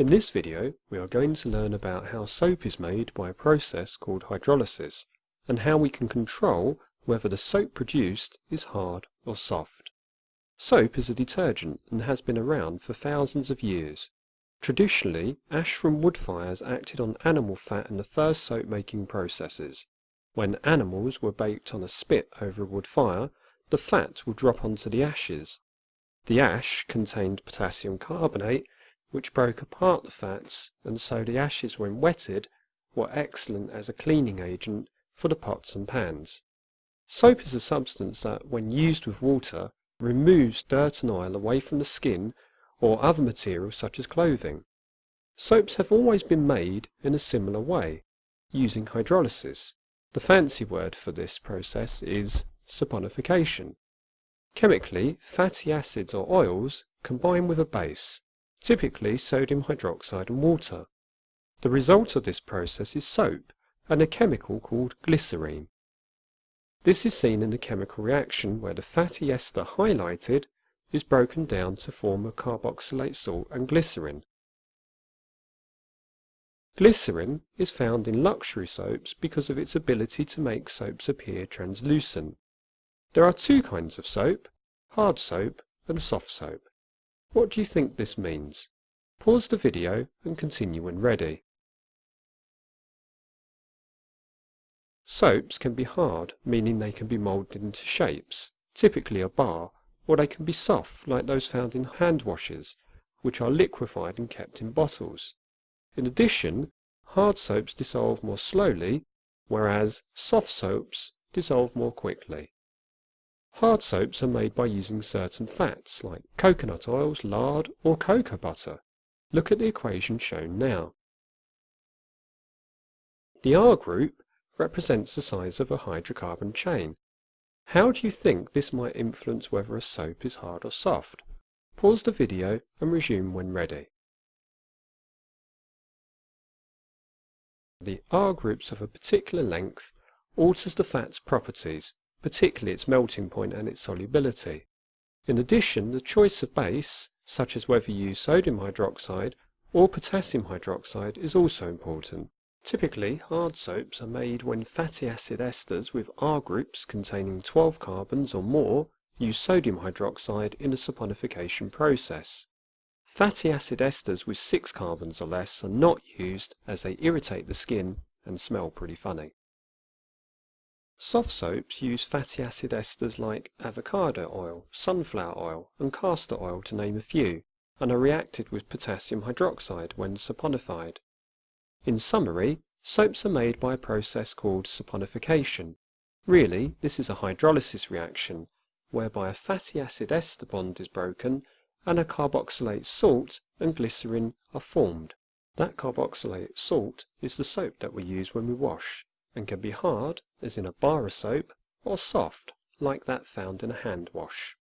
In this video we are going to learn about how soap is made by a process called hydrolysis and how we can control whether the soap produced is hard or soft. Soap is a detergent and has been around for thousands of years. Traditionally, ash from wood fires acted on animal fat in the first soap making processes. When animals were baked on a spit over a wood fire, the fat would drop onto the ashes. The ash contained potassium carbonate which broke apart the fats, and so the ashes when wetted were excellent as a cleaning agent for the pots and pans. Soap is a substance that, when used with water, removes dirt and oil away from the skin or other materials such as clothing. Soaps have always been made in a similar way, using hydrolysis. The fancy word for this process is saponification. Chemically, fatty acids or oils combine with a base, typically sodium hydroxide and water. The result of this process is soap and a chemical called glycerine. This is seen in the chemical reaction where the fatty ester highlighted is broken down to form a carboxylate salt and glycerin. Glycerin is found in luxury soaps because of its ability to make soaps appear translucent. There are two kinds of soap, hard soap and soft soap. What do you think this means? Pause the video and continue when ready. Soaps can be hard, meaning they can be moulded into shapes, typically a bar, or they can be soft, like those found in hand washes, which are liquefied and kept in bottles. In addition, hard soaps dissolve more slowly, whereas soft soaps dissolve more quickly. Hard soaps are made by using certain fats like coconut oils, lard or cocoa butter. Look at the equation shown now. The R group represents the size of a hydrocarbon chain. How do you think this might influence whether a soap is hard or soft? Pause the video and resume when ready. The R groups of a particular length alters the fat's properties particularly its melting point and its solubility. In addition, the choice of base, such as whether you use sodium hydroxide or potassium hydroxide, is also important. Typically, hard soaps are made when fatty acid esters with R groups containing 12 carbons or more use sodium hydroxide in a saponification process. Fatty acid esters with 6 carbons or less are not used as they irritate the skin and smell pretty funny. Soft soaps use fatty acid esters like avocado oil, sunflower oil, and castor oil to name a few, and are reacted with potassium hydroxide when saponified. In summary, soaps are made by a process called saponification. Really, this is a hydrolysis reaction, whereby a fatty acid ester bond is broken and a carboxylate salt and glycerin are formed. That carboxylate salt is the soap that we use when we wash and can be hard, as in a bar of soap, or soft, like that found in a hand wash.